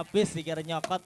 Aduh, yuh Bang Abis dikira nyokot.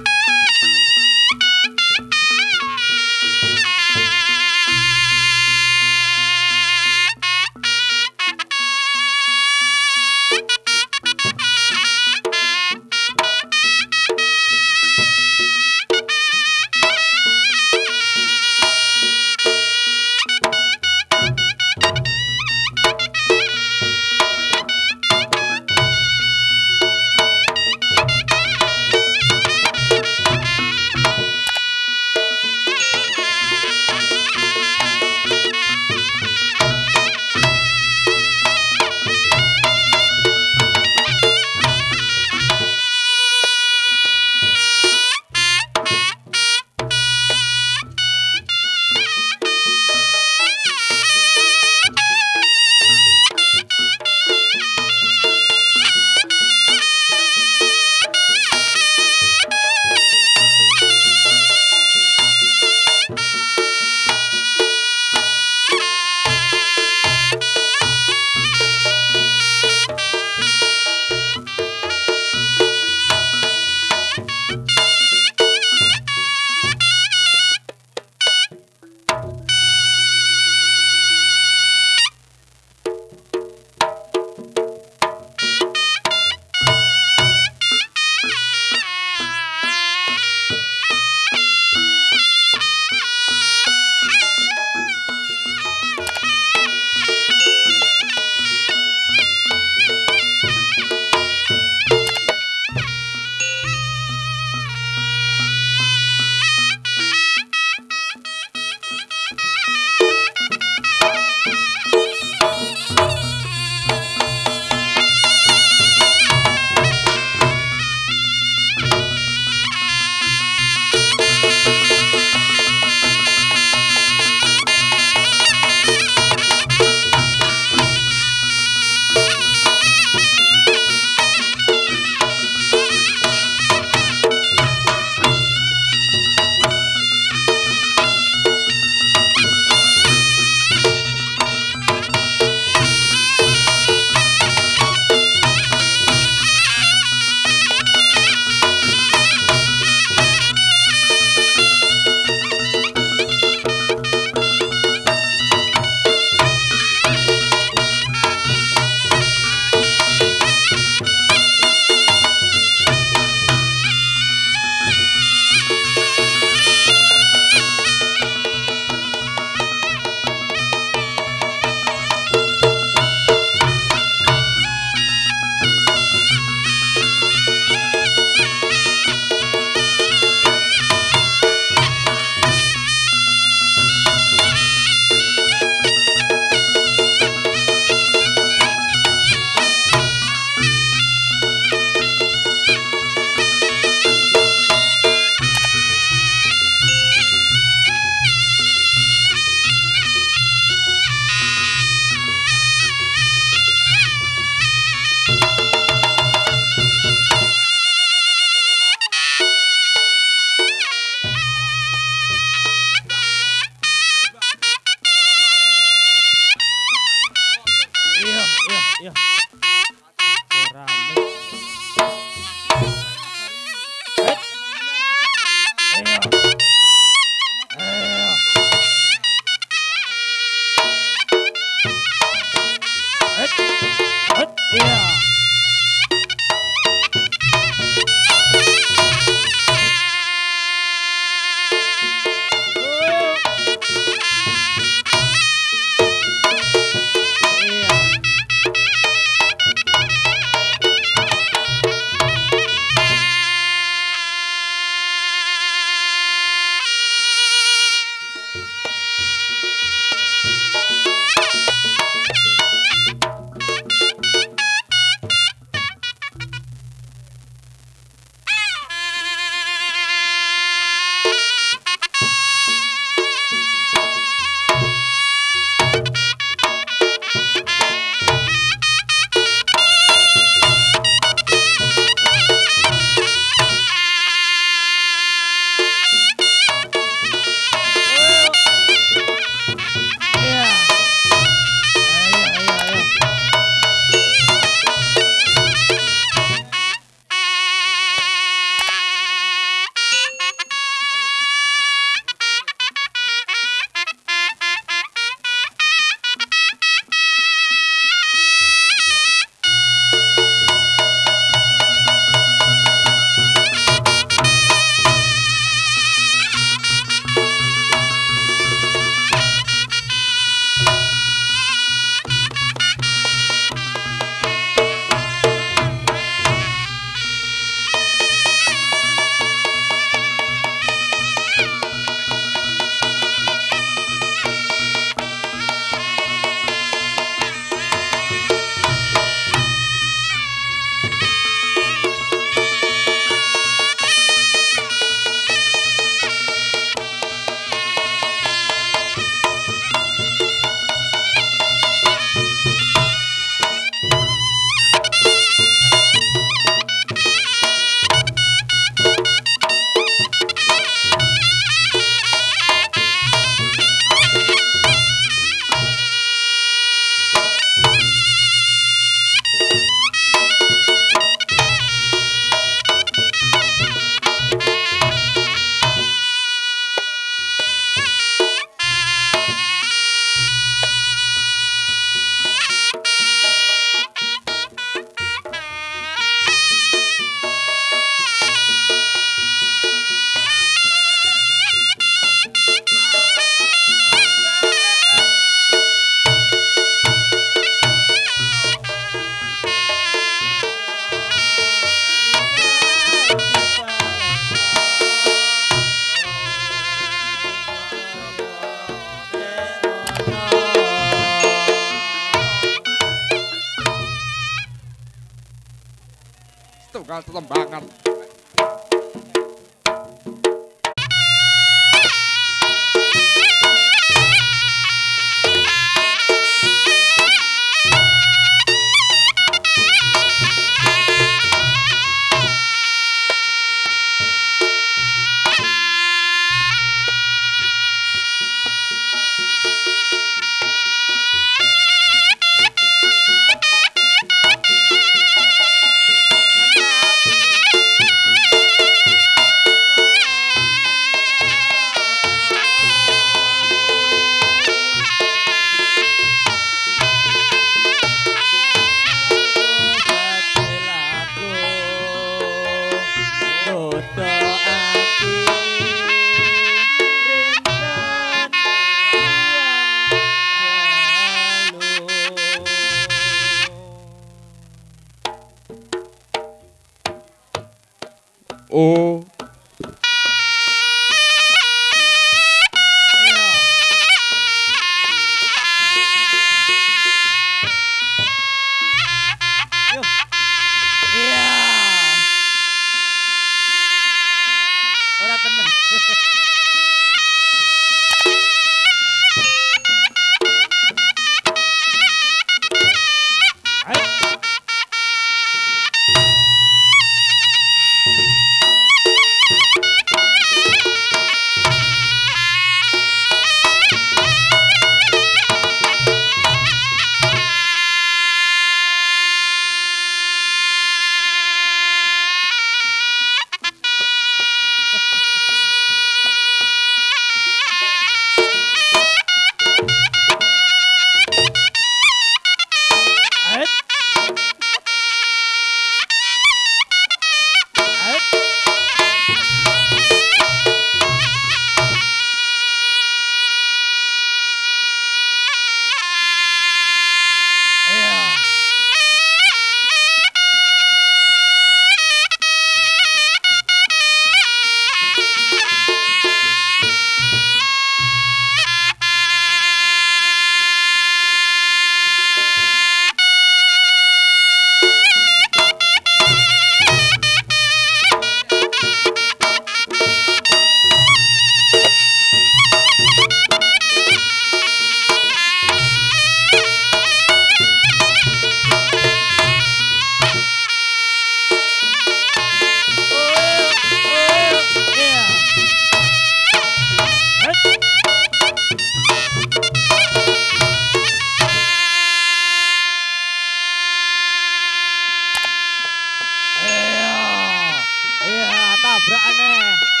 nabrak nih